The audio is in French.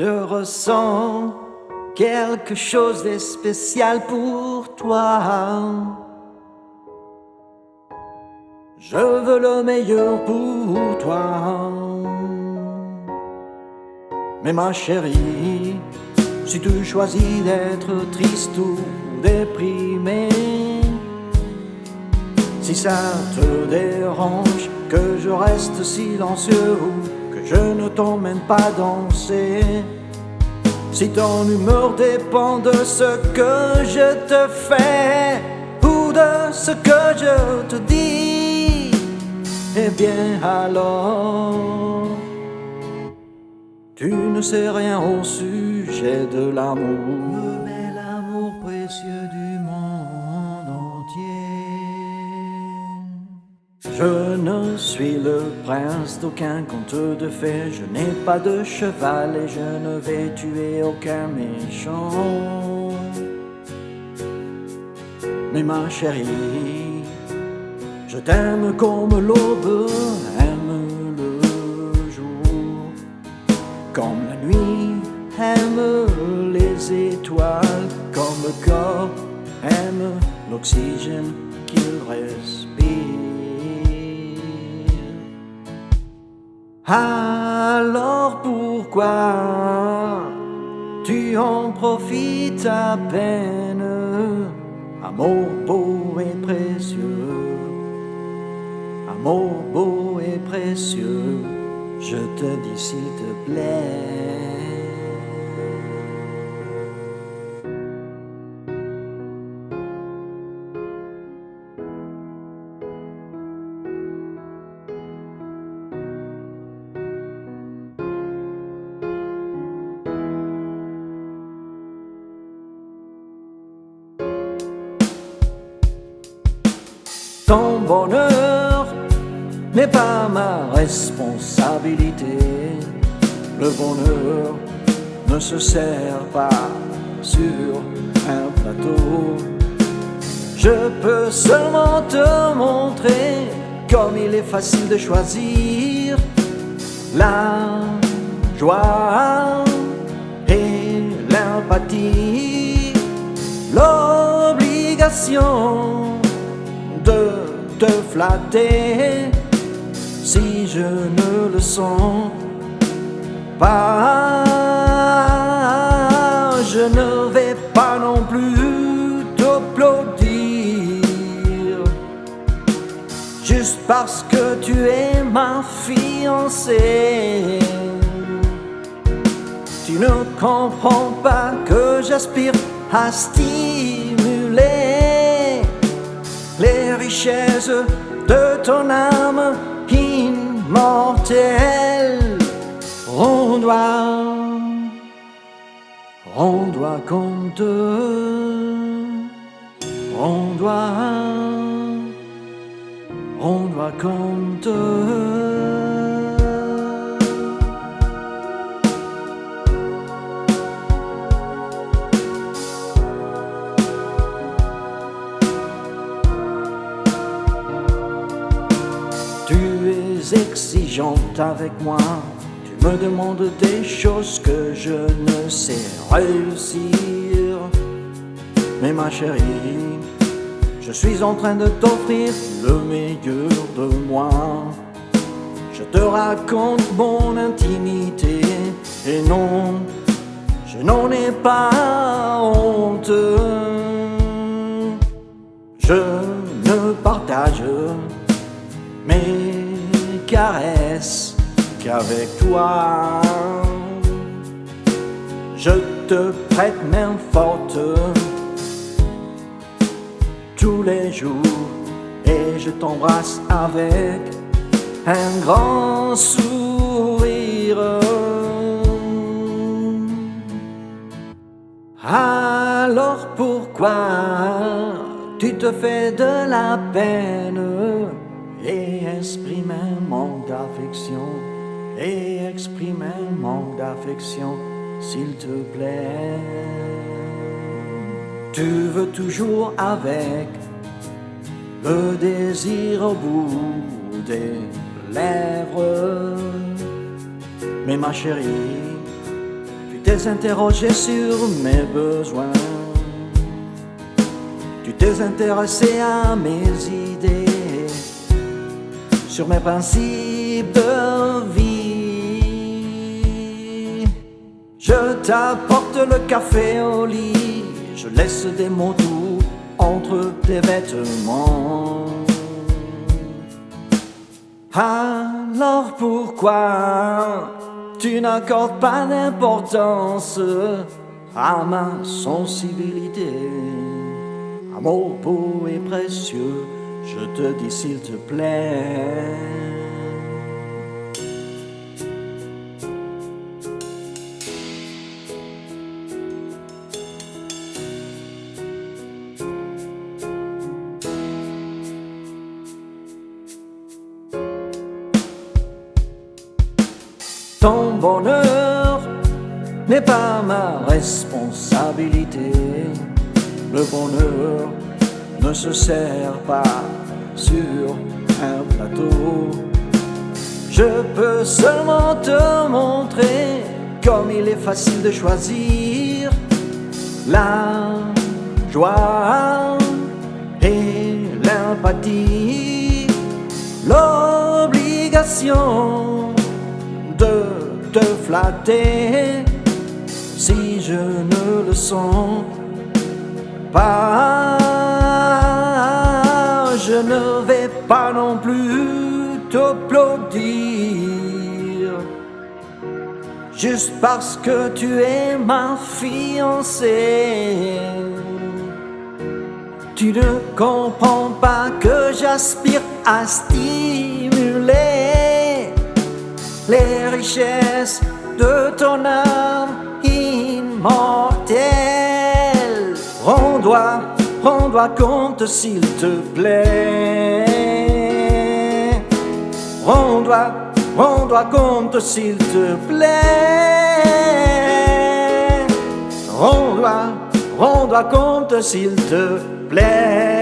Je ressens quelque chose de spécial pour toi. Je veux le meilleur pour toi. Mais ma chérie, si tu choisis d'être triste ou déprimé, si ça te dérange que je reste silencieux ou je ne t'emmène pas danser, si ton humeur dépend de ce que je te fais ou de ce que je te dis, eh bien alors, tu ne sais rien au sujet de l'amour Je ne suis le prince d'aucun conte de fées, je n'ai pas de cheval et je ne vais tuer aucun méchant. Mais ma chérie, je t'aime comme l'aube aime le jour, comme la nuit aime les étoiles, comme le corps aime l'oxygène qu'il respire. Alors pourquoi tu en profites à peine, amour beau et précieux, amour beau et précieux, je te dis s'il te plaît. Ton bonheur n'est pas ma responsabilité. Le bonheur ne se sert pas sur un plateau. Je peux seulement te montrer comme il est facile de choisir la joie et l'empathie, l'obligation de te flatter si je ne le sens pas. Je ne vais pas non plus t'applaudir juste parce que tu es ma fiancée. Tu ne comprends pas que j'aspire à stimuler les richesses de ton âme immortelle. On doit, on doit compter, on exigeante avec moi, tu me demandes des choses que je ne sais réussir. Mais ma chérie, je suis en train de t'offrir le meilleur de moi. Je te raconte mon intimité et non, je n'en ai pas honte. Je ne partage qu'avec toi. Je te prête main forte tous les jours et je t'embrasse avec un grand sourire. Alors pourquoi tu te fais de la peine? Et exprime un manque d'affection et exprime un manque d'affection s'il te plaît. Tu veux toujours avec le désir au bout des lèvres. Mais ma chérie, tu t'es interrogé sur mes besoins. Tu t'es intéressé à mes idées, sur mes principes de vie. Je t'apporte le café au lit, je laisse des mots doux entre tes vêtements. Alors pourquoi tu n'accordes pas d'importance à ma sensibilité? Amour beau et précieux, je te dis s'il te plaît. Ton bonheur n'est pas ma responsabilité. Le bonheur ne se sert pas sur un plateau. Je peux seulement te montrer comme il est facile de choisir la joie et l'empathie, l'obligation de te flatter si je ne le sens pas. Je ne vais pas non plus t'applaudir juste parce que tu es ma fiancée. Tu ne comprends pas que j'aspire à stimuler les richesses de ton âme immortelle. Rends-toi, rends-toi compte s'il te plaît. Rends-toi, compte s'il te plaît. Rends-toi, rends-toi compte s'il te plaît.